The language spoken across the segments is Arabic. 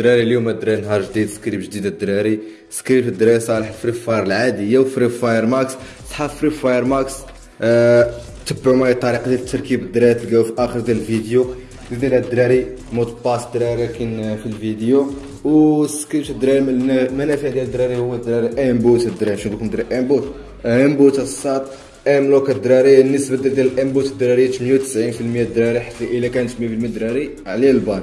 الدراري اليوم الدراري نهار جديد سكريب جديد الدراري. سكريب الدراري صالح Free Fire العاديه و Free Fire Max. صحاب Free Fire Max آه تبعوا معايا الطريقة ديال التركيب الدراري تلقاو في آخر ديال الفيديو. ديال الدراري mot de passe الدراري كاين في الفيديو. وسكريبت الدراري من المنافع ديال الدراري هو الدراري aimbot الدراري. شنو لكم الدراري aimbot aimbot الساط aimlock الدراري. النسبة ديال ال aimbot الدراري 98% الدراري حتى إلا كانت 100% الدراري عليه البان.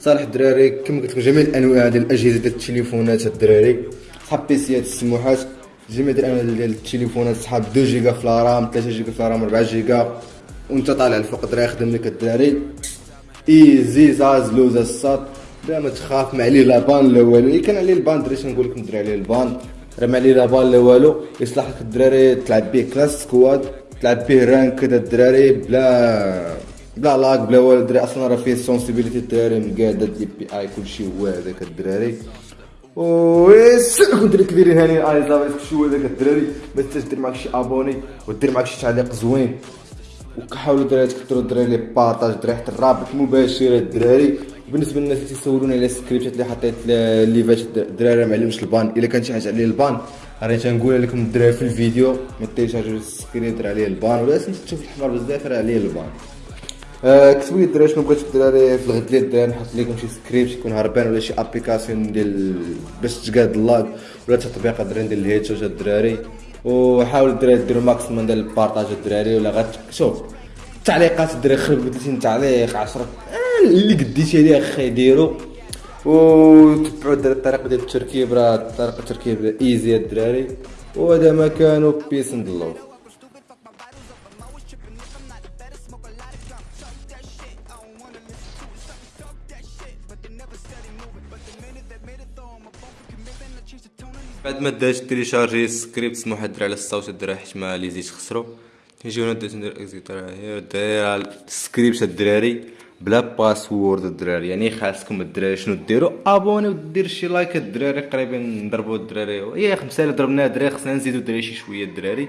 صالح الدراري كما قلت لكم جميع الأنواع ديال الأجهزة ديال التليفونات الدراري صحاب بيسيات السموحات جميع الأنواع ديال التليفونات صحاب 2 جيجا في الرام 3 جيجا في الرام 4 جيجا وأنت طالع الفوق الدراري خدم لك الدراري. ايزي زاز لوز الساط بلا ما تخاف ما عليه لا بان لا والو. اللي كان عليه البان دري نقول لكم دري عليه البان. راه ما عليه لا بان لا والو. يصلح لك الدراري تلعب به كلاس سكواد تلعب به رانك كذا الدراري بلا بلا لاك بلا والو الدراري أصلا راه فيه سونسيبيليتي الدراري مقاده دي بي آي كلشي هو هذاك الدراري. ويسلكم دري كبيرين هاني. اي زعما كلشي هو هذاك الدراري ما تنساش دير معاك شي ابوني ودير معاك شي تعليق زوين. وكحاولوا الدراري تكثروا الدراري لي بارطاج الدراري حتى الرابط مباشر الدراري بالنسبة للناس اللي تيسولوني على السكريبتات اللي حطيت اللي فات الدراري ما علمش البان. إلا كان شي حاجة عليه البان. راني تنقول لكم الدراري في الفيديو ما تيشارجوا السكريبت راه عليه البان. ولا تشوف الحمار بزاف راه عليه البان. كتبوا لي الدراري شنو بغيتو الدراري في الغد ديال الدراري نحط لكم شي سكريبت يكون هربان ولا شي ابليكاسيون ديال باش تقاد اللاج ولا تطبيق الدراري ديال الهيد شوت الدراري وحاولوا الدراري ديروا ماكسيموم ديال البارطاج الدراري ولا غير شوف التعليقات الدراري خرب 30 تعليق 10 آه اللي قديتي عليه أخي ديرو وتبعوا الدراري الطريقة ديال التركيب راه طريقه التركيب ايزي الدراري وهذا ما كانوا بيس اند لوف بعد ما داش تيليشارجي سكريبت سموح الدراري على الصوت الدراري حيت ما لي زيت خسرو نجيو درت ندير إكزيت هي داير السكريبت الدراري بلا باسورد الدراري. يعني خاصكم الدراري شنو ديروا أبوني ودير شي لايك الدراري قريبا نضربوا الدراري. يا خمسه اللي ضربنا الدراري خصنا نزيدو الدراري شي شوية الدراري.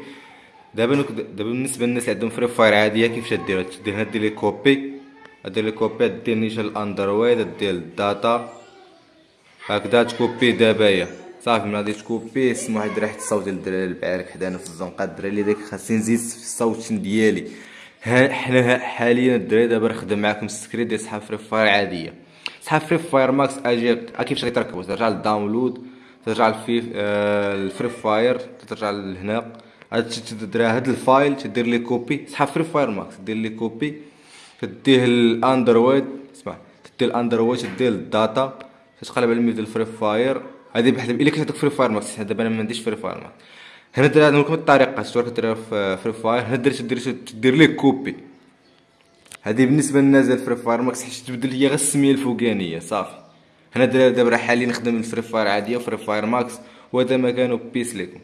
دابا دابا بالنسبة للناس اللي عندهم فري فاير عادية كيفاش هنا دير لي كوبي. لي كوبي دير نيشان الاندرويد دير الداتا هكذا تكوبي دابا صافي من غادي تكوبي اسم واحد ريحه الصوت ديال الدراري البعارك حدانا في الزنقه الدراري اللي داك خاصني نزيد في الصوت ديالي حنا حاليا الدراري دابا نخدم معاكم السكريت ديال صحاب Free Fire عاديه صحاب Free Fire Max أجي كيفاش غيتركبوا ترجع لل download ترجع للفي ال Free Fire ترجع لهنا الدراري هاد ال file تدير لي copie صحاب Free Fire Max دير لي copie تديه الأندرويد اسمع تديه الأندرويد تديه ال data تقلب على ديال ال Free Fire هذه بحال إلا كنت عندك Free Fire Max دابا أنا ما عنديش Free Fire Max هنا درا لكم الطريقة شتو كديرها في Free Fire هنا درت دير دير ليه copie. هذه بالنسبة للناس ديال Free Fire Max حيت تبدل ليا غير السمية الفوقانية صافي. هنا دابا حاليا نخدم ال Free Fire عادية و Free Fire Max وهذا ما كان و peace لكم.